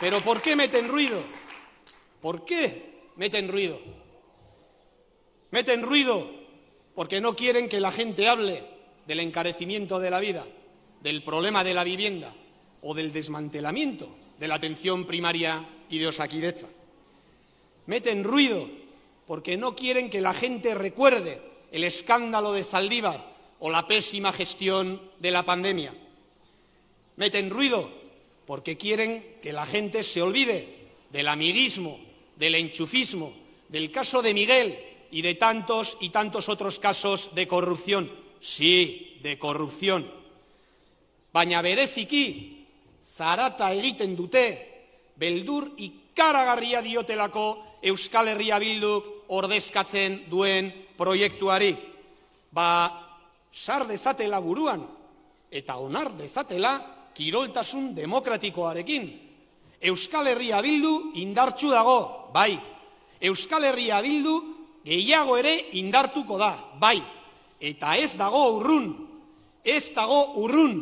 Pero ¿por qué meten ruido? ¿Por qué meten ruido? Meten ruido porque no quieren que la gente hable del encarecimiento de la vida, del problema de la vivienda o del desmantelamiento de la atención primaria y de Osakidecha. Meten ruido porque no quieren que la gente recuerde el escándalo de Saldívar o la pésima gestión de la pandemia. Meten ruido porque quieren que la gente se olvide del amiguismo, del enchufismo, del caso de Miguel y de tantos y tantos otros casos de corrupción. Sí, de corrupción. Baina bereziki, zarata egiten dute, beldur ikaragarria diotelako Euskal Herria Bilduk ordezkatzen duen proiektuari. Ba, sar dezatela buruan eta onar dezatela kiroltasun demokratikoarekin. Euskal Herria Bildu indartsu dago, bai. Euskal Herria Bildu gehiago ere indartuko da, bai. Eta ez dago urrun, ez dago urrun.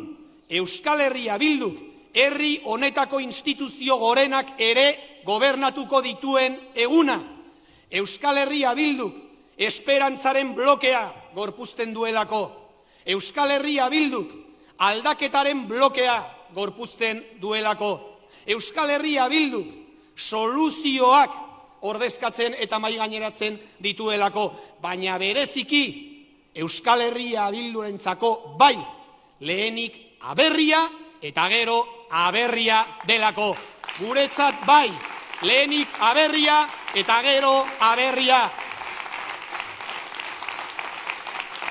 Euskal Herria Bildu herri honetako instituzio gorenak ere gobernatuko dituen eguna. Euskal Herria Bildu esperantzaren blokea gorpuzten duelako. Euskal Herria Bilduk aldaketaren blokea gorpuzten duelako. Euskal Herria Bilduk soluzioak ordezkatzen eta mai gaineratzen dituelako, baina bereziki Euskal Herria Bildurentzako bai lehenik aberria eta gero aberria delako. Guretzat bai lehenik aberria eta gero aberria